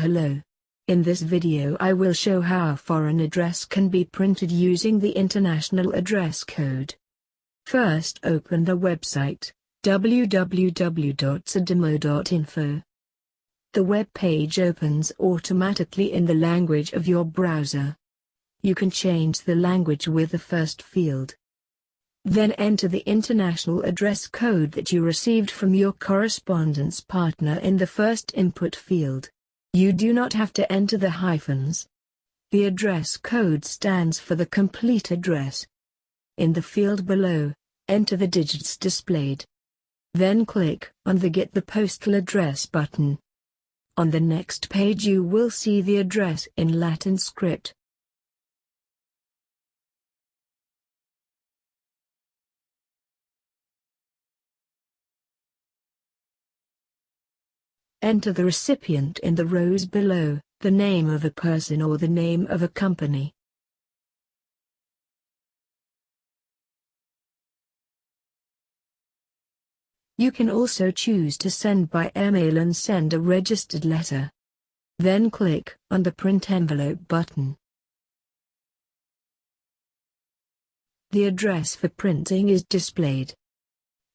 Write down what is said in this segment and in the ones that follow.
Hello. In this video I will show how a foreign address can be printed using the International Address Code. First open the website, www.sedimo.info. The web page opens automatically in the language of your browser. You can change the language with the first field. Then enter the international address code that you received from your correspondence partner in the first input field. You do not have to enter the hyphens. The address code stands for the complete address. In the field below, enter the digits displayed. Then click on the Get the Postal Address button. On the next page you will see the address in Latin script. Enter the recipient in the rows below, the name of a person or the name of a company. You can also choose to send by email and send a registered letter. Then click on the Print Envelope button. The address for printing is displayed.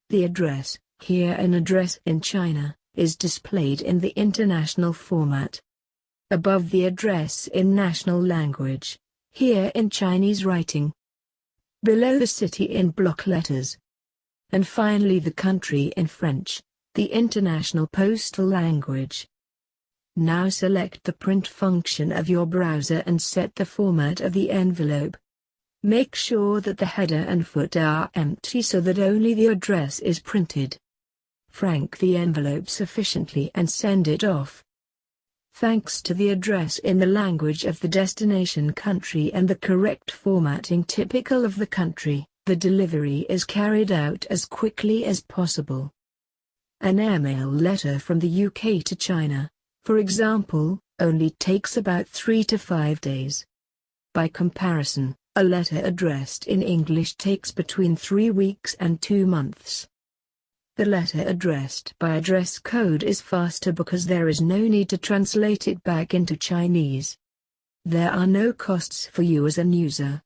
The address, here an address in China, is displayed in the international format. Above the address in national language, here in Chinese writing. Below the city in block letters. And finally the country in French, the international postal language. Now select the print function of your browser and set the format of the envelope. Make sure that the header and footer are empty so that only the address is printed frank the envelope sufficiently and send it off. Thanks to the address in the language of the destination country and the correct formatting typical of the country, the delivery is carried out as quickly as possible. An airmail letter from the UK to China, for example, only takes about 3 to 5 days. By comparison, a letter addressed in English takes between 3 weeks and 2 months. The letter addressed by address code is faster because there is no need to translate it back into Chinese. There are no costs for you as an user.